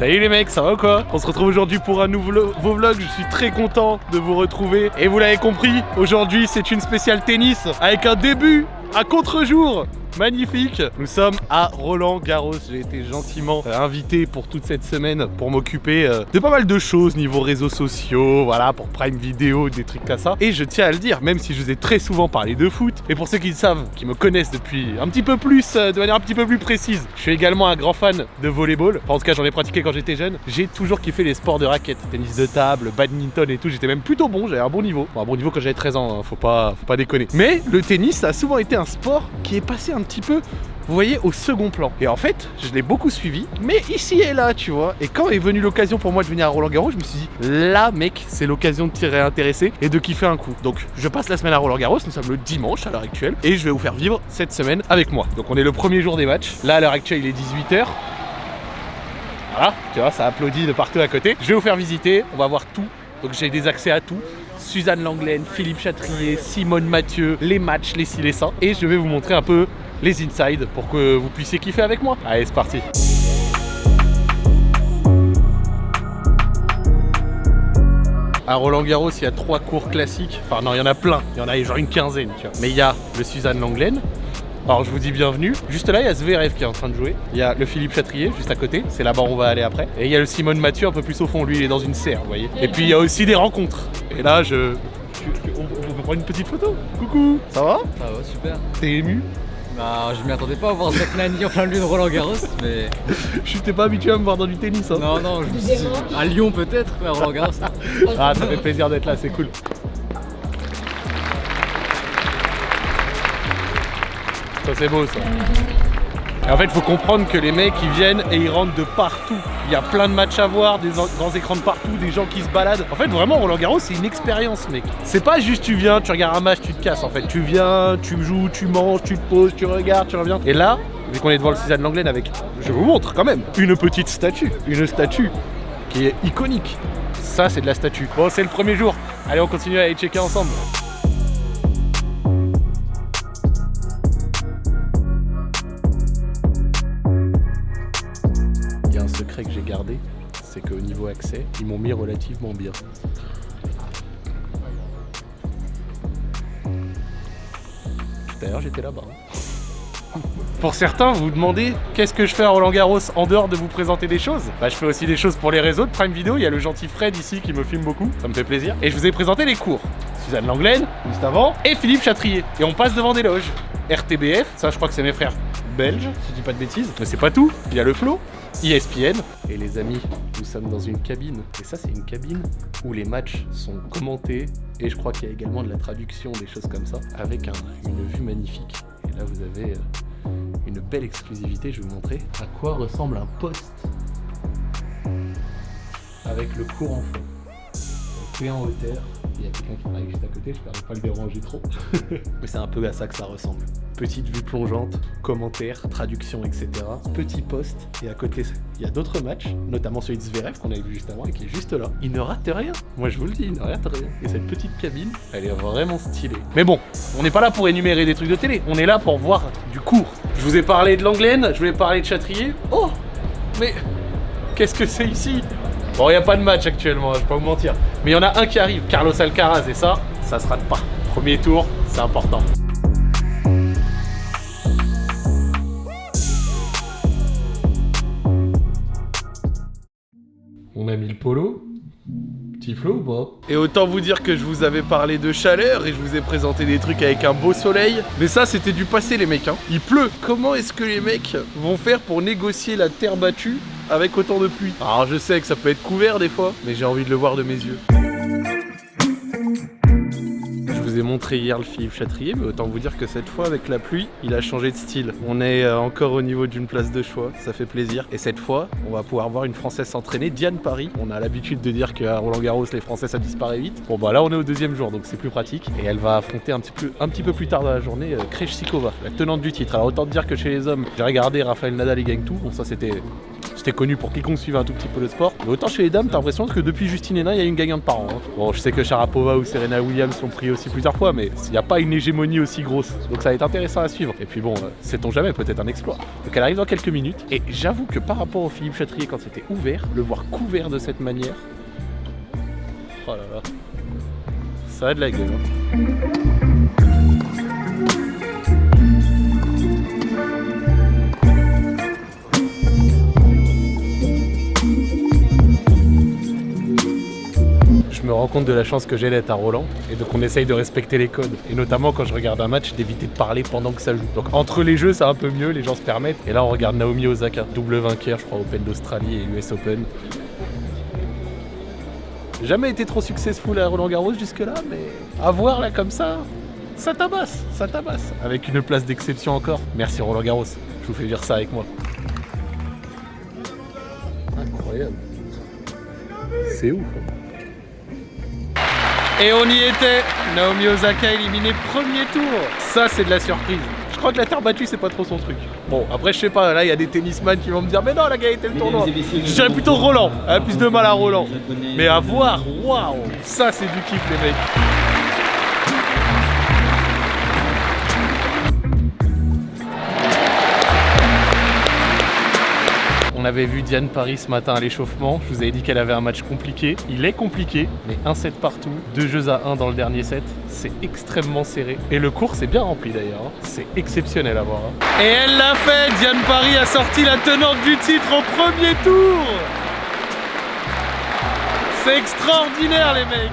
Salut les mecs, ça va ou quoi On se retrouve aujourd'hui pour un nouveau vlog, je suis très content de vous retrouver. Et vous l'avez compris, aujourd'hui c'est une spéciale tennis avec un début à contre-jour magnifique Nous sommes à Roland Garros, j'ai été gentiment euh, invité pour toute cette semaine pour m'occuper euh, de pas mal de choses niveau réseaux sociaux, voilà, pour Prime Video, des trucs comme ça. Et je tiens à le dire, même si je vous ai très souvent parlé de foot, et pour ceux qui le savent, qui me connaissent depuis un petit peu plus, euh, de manière un petit peu plus précise, je suis également un grand fan de volleyball, enfin, en tout cas j'en ai pratiqué quand j'étais jeune. J'ai toujours kiffé les sports de raquettes, tennis de table, badminton et tout, j'étais même plutôt bon, j'avais un bon niveau. Bon, un bon niveau quand j'avais 13 ans, hein, faut, pas, faut pas déconner. Mais le tennis a souvent été un sport qui est passé un petit peu vous voyez, au second plan. Et en fait, je l'ai beaucoup suivi, mais ici et là, tu vois. Et quand est venue l'occasion pour moi de venir à Roland Garros, je me suis dit, là, mec, c'est l'occasion de tirer intéressé et de kiffer un coup. Donc, je passe la semaine à Roland Garros, nous sommes le dimanche à l'heure actuelle, et je vais vous faire vivre cette semaine avec moi. Donc, on est le premier jour des matchs. Là, à l'heure actuelle, il est 18h. Voilà, tu vois, ça applaudit de partout à côté. Je vais vous faire visiter, on va voir tout. Donc j'ai des accès à tout. Suzanne Langlaine, Philippe Chatrier, Simone Mathieu, les matchs, les ci, les ça. Et je vais vous montrer un peu les insides pour que vous puissiez kiffer avec moi. Allez, c'est parti À Roland Garros, il y a trois cours classiques. Enfin non, il y en a plein. Il y en a genre une quinzaine, tu vois. Mais il y a le Suzanne Langlaine, alors je vous dis bienvenue. Juste là, il y a Zverev qui est en train de jouer. Il y a le Philippe Chatrier juste à côté. C'est là-bas où on va aller après. Et il y a le Simone Mathieu un peu plus au fond. Lui, il est dans une serre, vous voyez. Et puis il y a aussi des rencontres. Et là, je... On peut prendre une petite photo Coucou Ça va? Ça va, super. T'es ému? Bah, je m'y attendais pas à voir Zach Nani en plein lieu de Roland Garros, mais. je t'ai pas habitué à me voir dans du tennis. Hein. Non, non, je me suis à Lyon peut-être, mais à Roland Garros. ah, ça fait plaisir d'être là, c'est cool. Ça c'est beau ça. Et en fait, il faut comprendre que les mecs, ils viennent et ils rentrent de partout. Il y a plein de matchs à voir, des grands écrans de partout, des gens qui se baladent. En fait, vraiment, Roland Garros, c'est une expérience, mec. C'est pas juste tu viens, tu regardes un match, tu te casses. En fait, tu viens, tu joues, tu manges, tu te poses, tu regardes, tu reviens. Et là, vu qu'on est devant le Suzanne Langlaine avec, je vous montre quand même, une petite statue. Une statue qui est iconique. Ça, c'est de la statue. Bon, c'est le premier jour. Allez, on continue à aller checker ensemble. Niveau accès, ils m'ont mis relativement bien. D'ailleurs, j'étais là-bas. Pour certains, vous vous demandez qu'est-ce que je fais à Roland Garros en dehors de vous présenter des choses? Bah je fais aussi des choses pour les réseaux de Prime Video, il y a le gentil Fred ici qui me filme beaucoup, ça me fait plaisir. Et je vous ai présenté les cours. Suzanne Langlaine, juste avant, et Philippe Chatrier. Et on passe devant des loges. RTBF, ça je crois que c'est mes frères belges, si je dis pas de bêtises. Mais c'est pas tout, il y a le flow, ESPN. Et les amis, nous sommes dans une cabine. Et ça, c'est une cabine où les matchs sont commentés. Et je crois qu'il y a également de la traduction, des choses comme ça, avec une vue magnifique. Et là, vous avez euh, une belle exclusivité. Je vais vous montrer à quoi ressemble un poste avec le courant fond. Fait en hauteur, il y a quelqu'un qui arrive juste à côté, je ne pas le déranger trop. Mais c'est un peu à ça que ça ressemble. Petite vue plongeante, commentaires, traduction, etc. Petit poste, et à côté, il y a d'autres matchs, notamment celui de Zverev qu'on avait vu juste avant et qui est juste là. Il ne rate rien, moi je vous le dis, il ne rate rien. Et cette petite cabine, elle est vraiment stylée. Mais bon, on n'est pas là pour énumérer des trucs de télé, on est là pour voir du cours. Je vous ai parlé de l'Anglaine, je vous ai parlé de Chatrier. Oh Mais qu'est-ce que c'est ici? Bon, il n'y a pas de match actuellement, je vais pas vous mentir. Mais il y en a un qui arrive, Carlos Alcaraz, et ça, ça se rate pas. Premier tour, c'est important. Polo. Petit flow ou pas? Et autant vous dire que je vous avais parlé de chaleur et je vous ai présenté des trucs avec un beau soleil. Mais ça, c'était du passé, les mecs. Hein. Il pleut. Comment est-ce que les mecs vont faire pour négocier la terre battue avec autant de pluie? Alors je sais que ça peut être couvert des fois, mais j'ai envie de le voir de mes yeux vous ai montré hier le Philippe Chatrier, mais autant vous dire que cette fois, avec la pluie, il a changé de style. On est euh, encore au niveau d'une place de choix, ça fait plaisir. Et cette fois, on va pouvoir voir une Française s'entraîner, Diane Paris. On a l'habitude de dire qu'à Roland Garros, les Français, ça disparaît vite. Bon bah là, on est au deuxième jour, donc c'est plus pratique. Et elle va affronter un petit peu, plus tard dans la journée euh, Krejcikova, la tenante du titre. Alors autant dire que chez les hommes, j'ai regardé Raphaël Nadal, il gagne tout. Bon ça c'était C'était connu pour quiconque suivait un tout petit peu le sport. Mais autant chez les dames, t'as l'impression que depuis Justine Hénin, il y a une gagnante par an. hein. Bon, je sais que Sharapova ou Serena Williams sont pris aussi fois, mais il n'y a pas une hégémonie aussi grosse. Donc ça va être intéressant à suivre. Et puis bon, euh, sait-on jamais, peut-être un exploit. Donc elle arrive dans quelques minutes. Et j'avoue que par rapport au Philippe Chatrier quand c'était ouvert, le voir couvert de cette manière. Oh là là. Ça a de la gueule. hein. Me rends compte de la chance que j'ai d'être à Roland et donc on essaye de respecter les codes. Et notamment quand je regarde un match, d'éviter de parler pendant que ça joue. Donc entre les jeux, c'est un peu mieux, les gens se permettent. Et là, on regarde Naomi Osaka, double vainqueur, je crois, Open d'Australie et US Open. Jamais été trop successful à Roland Garros jusque-là, mais à voir là comme ça, ça tabasse, ça tabasse. Avec une place d'exception encore. Merci Roland Garros, je vous fais dire ça avec moi. Incroyable. C'est ouf. hein. Et on y était. Naomi Osaka éliminée premier tour. Ça c'est de la surprise. Je crois que la terre battue c'est pas trop son truc. Bon après je sais pas, là il y a des tennisman qui vont me dire Mais non la gars était le tournoi. Je dirais plutôt Roland, elle a plus de mal à Roland. Mais à voir, waouh. Ça c'est du kiff les mecs On avait vu Diane Paris ce matin à l'échauffement. Je vous avais dit qu'elle avait un match compliqué. Il est compliqué, mais un set partout, deux jeux à 1 dans le dernier set. C'est extrêmement serré. Et le cours c'est bien rempli d'ailleurs. hein. C'est exceptionnel à voir. hein. Et elle l'a fait Diane Paris a sorti la tenante du titre au premier tour C'est extraordinaire les mecs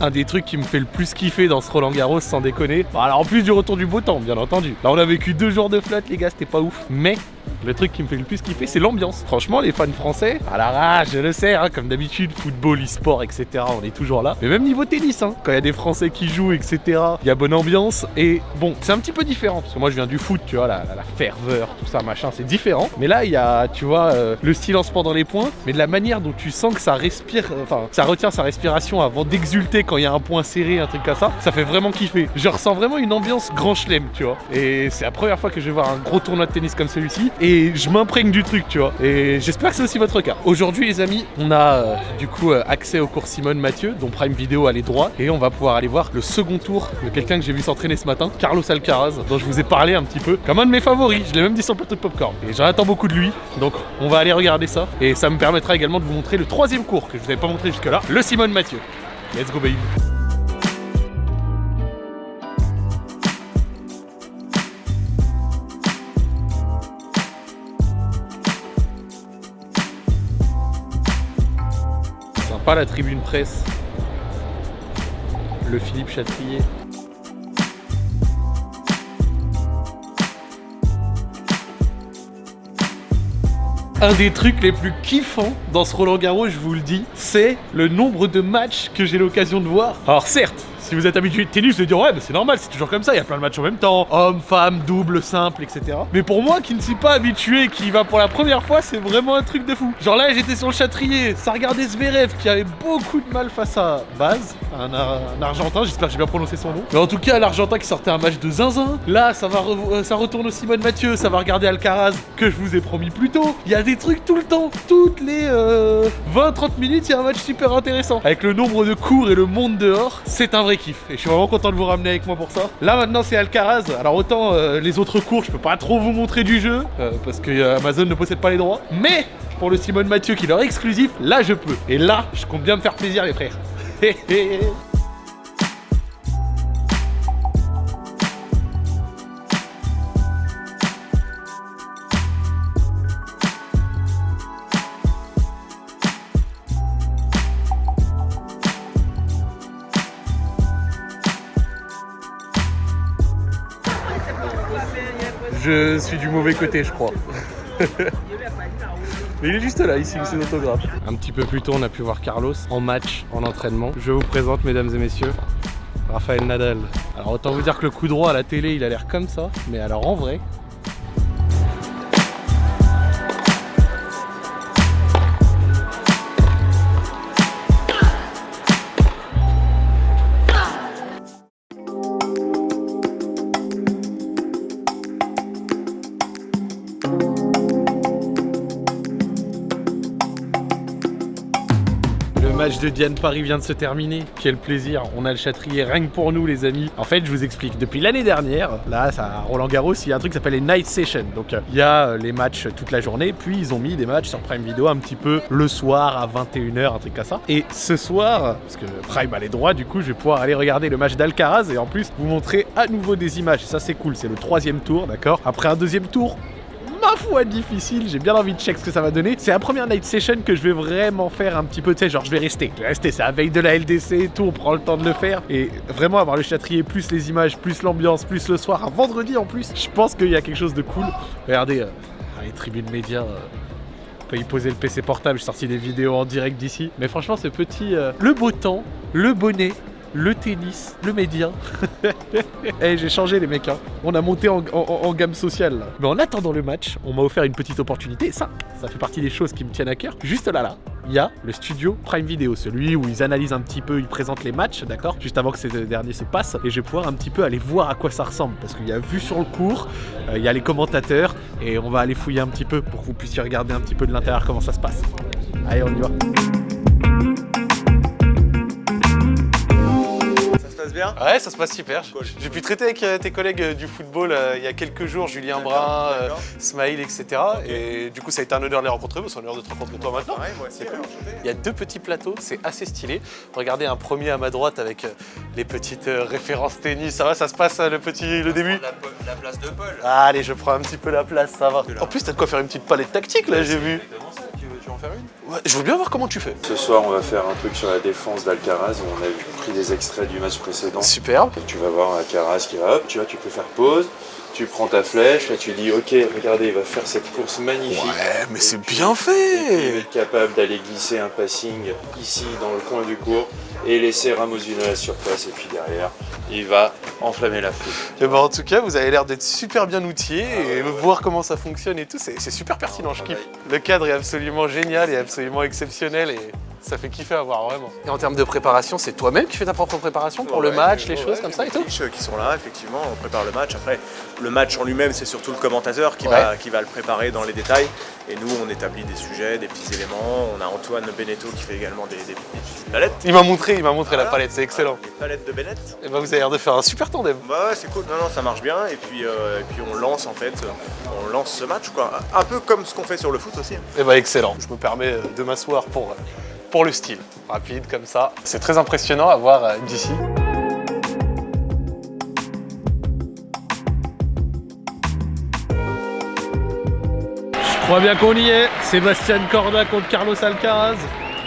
un des trucs qui me fait le plus kiffer dans ce Roland Garros, sans déconner. Bon, alors en plus du retour du beau temps, bien entendu. Là, on a vécu deux jours de flotte, les gars, c'était pas ouf. Mais le truc qui me fait le plus kiffer, c'est l'ambiance. Franchement, les fans français, à la rage, je le sais, hein, comme d'habitude, football, e-sport, etc. On est toujours là. Mais même niveau tennis, hein, quand il y a des Français qui jouent, etc. Il y a bonne ambiance. Et bon, c'est un petit peu différent parce que moi, je viens du foot, tu vois, la, ferveur, tout ça, machin, c'est différent. Mais là, il y a, tu vois, euh, le silence pendant les points, mais de la manière dont tu sens que ça respire, euh, enfin, ça retient sa respiration avant d'exulter quand il y a un point serré, un truc comme ça, ça fait vraiment kiffer. Je ressens vraiment une ambiance grand chelem, tu vois. Et c'est la première fois que je vais voir un gros tournoi de tennis comme celui-ci. Je m'imprègne du truc, tu vois. Et j'espère que c'est aussi votre cas. Aujourd'hui, les amis, on a euh, du coup euh, accès au cours Simone Mathieu, dont Prime Video allait droit. Et on va pouvoir aller voir le second tour de quelqu'un que j'ai vu s'entraîner ce matin, Carlos Alcaraz, dont je vous ai parlé un petit peu, comme un de mes favoris. Je l'ai même dit sur le plateau de Popcorn. Et j'en attends beaucoup de lui. Donc on va aller regarder ça. Et ça me permettra également de vous montrer le troisième cours que je vous avais pas montré jusque-là, le Simone Mathieu. Let's go baby. Sympa la tribune presse. Le Philippe Chatrier. Un des trucs les plus kiffants dans ce Roland Garros, je vous le dis, c'est le nombre de matchs que j'ai l'occasion de voir. Alors certes, vous êtes habitué de tennis, vous allez dire ouais, mais c'est normal, c'est toujours comme ça, il y a plein de matchs en même temps, homme, femme, double, simple, etc. Mais pour moi qui ne suis pas habitué, qui va pour la première fois, c'est vraiment un truc de fou. Genre là, j'étais sur le Châtrier, ça regardait Zverev qui avait beaucoup de mal face à Baz, un, Ar- un Argentin, j'espère que j'ai bien prononcé son nom. Mais en tout cas, l'Argentin qui sortait un match de zinzin. Là, ça va, euh, ça retourne au Simone Mathieu, ça va regarder Alcaraz que je vous ai promis plus tôt. Il y a des trucs tout le temps, toutes les euh, 20-30 minutes, il y a un match super intéressant. Avec le nombre de cours et le monde dehors, c'est un vrai. Et je suis vraiment content de vous ramener avec moi pour ça. Là maintenant, c'est Alcaraz. Alors autant euh, les autres cours, je peux pas trop vous montrer du jeu euh, parce que euh, Amazon ne possède pas les droits. Mais pour le Simone Mathieu qui leur est exclusif, là je peux. Et là, je compte bien me faire plaisir, les frères. Je suis du mauvais côté, je crois. Mais il est juste là, il signe ses autographes. Un petit peu plus tôt, on a pu voir Carlos en match, en entraînement. Je vous présente, mesdames et messieurs, Raphaël Nadal. Alors autant vous dire que le coup droit à la télé, il a l'air comme ça. Mais alors en vrai, de Diane Paris vient de se terminer. Quel plaisir, on a le châtrier rien que pour nous les amis. En fait, je vous explique, depuis l'année dernière, là, à Roland Garros, il y a un truc qui s'appelle les Night Sessions. Donc euh, il y a euh, les matchs toute la journée, puis ils ont mis des matchs sur Prime Video un petit peu le soir à 21h, un truc comme ça. Et ce soir, parce que Prime a les droits, du coup, je vais pouvoir aller regarder le match d'Alcaraz et en plus vous montrer à nouveau des images. Ça c'est cool, c'est le troisième tour, d'accord? Après un deuxième tour, ma foi difficile, j'ai bien envie de check ce que ça va donner. C'est la première night session que je vais vraiment faire un petit peu, tu sais, genre je vais rester. Je vais rester, c'est la veille de la LDC et tout, on prend le temps de le faire. Et vraiment avoir le châtrier, plus les images, plus l'ambiance, plus le soir, un vendredi en plus, je pense qu'il y a quelque chose de cool. Regardez, euh, les tribunes médias... Euh, peut y poser le PC portable, j'ai sorti des vidéos en direct d'ici. Mais franchement, ce petit... euh, le beau temps, le bonnet, le tennis, le média. Eh, j'ai changé les mecs, hein. on a monté en, en- en gamme sociale. Là. Mais en attendant le match, on m'a offert une petite opportunité. Ça, ça fait partie des choses qui me tiennent à cœur. Juste là, là, il y a le studio Prime Video, celui où ils analysent un petit peu, ils présentent les matchs, d'accord? Juste avant que ces derniers se passent. Et je vais pouvoir un petit peu aller voir à quoi ça ressemble. Parce qu'il y a vu sur le cours, euh, il y a les commentateurs. Et on va aller fouiller un petit peu pour que vous puissiez regarder un petit peu de l'intérieur comment ça se passe. Allez, on y va. Bien Ouais, ça se passe super. Cool. J'ai pu traiter avec euh, tes collègues euh, du football euh, il y a quelques jours, Julien Brun, euh. Smaïl, etc. Et du coup, ça a été un honneur de les rencontrer, c'est un honneur de te rencontrer toi maintenant. Ouais, moi aussi, C'est cool. enchanté. Il y a deux petits plateaux, c'est assez stylé. Regardez un premier à ma droite avec les petites références tennis. Ça va, ça se passe le petit, le début? La, place de Paul. Allez, je prends un petit peu la place, ça va. En plus, t'as de quoi faire une petite palette tactique là, j'ai vu. Exactement ça, tu veux, tu veux en faire une? Ouais, je veux bien voir comment tu fais. Ce soir, on va faire un truc sur la défense d'Alcaraz. On a pris des extraits du match précédent. Superbe. Tu vas voir Alcaraz qui va, hop, tu vois, tu peux faire pause. Tu prends ta flèche, là tu dis, ok, regardez, il va faire cette course magnifique. Ouais, mais c'est bien Et puis, il va fait. être capable d'aller glisser un passing ici dans le coin du court et laisser Ramos Vinolas sur place. Et puis derrière, il va enflammer la foule. Eh ben, en tout cas, vous avez l'air d'être super bien outillé et voir comment ça fonctionne et tout, c'est super pertinent, je kiffe. Le cadre est absolument génial et absolument exceptionnel et ça fait kiffer à voir vraiment. Et en termes de préparation, c'est toi-même qui fais ta propre préparation pour le match, les ouais, choses comme ça et tout Les fiches qui sont là, effectivement, on prépare le match. Après, le match en lui-même, c'est surtout le commentateur qui, Ouais. va, qui va le préparer dans les détails. Et nous, on établit des sujets, des petits éléments. On a Antoine Beneteau qui fait également des, des petites palettes. Il m'a montré, il m'a montré la palette, c'est excellent. Les palettes de Bennett. Et ben, vous avez l'air de faire un super tandem. Bah ouais, c'est cool. Non, non, ça marche bien. Et puis, euh, et puis on lance en fait, euh, on lance ce match quoi. Un peu comme ce qu'on fait sur le foot aussi. Et bah excellent. Je me permets euh, de m'asseoir pour, euh, pour le style. Rapide comme ça. C'est très impressionnant à voir euh, d'ici. Je crois bien qu'on y est. Sébastien Corda contre Carlos Alcaraz.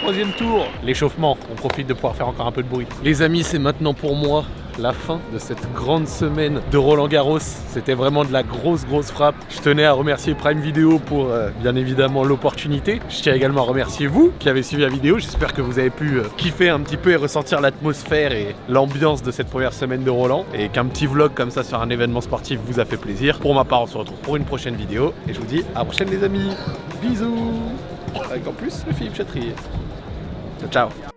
Troisième tour. L'échauffement. On profite de pouvoir faire encore un peu de bruit. Les amis, c'est maintenant pour moi la fin de cette grande semaine de Roland Garros. C'était vraiment de la grosse, grosse frappe. Je tenais à remercier Prime Video pour euh, bien évidemment l'opportunité. Je tiens également à remercier vous qui avez suivi la vidéo. J'espère que vous avez pu euh, kiffer un petit peu et ressentir l'atmosphère et l'ambiance de cette première semaine de Roland. Et qu'un petit vlog comme ça sur un événement sportif vous a fait plaisir. Pour ma part, on se retrouve pour une prochaine vidéo. Et je vous dis à la prochaine les amis. Bisous Avec en plus le Philippe Chatrier. Ciao, ciao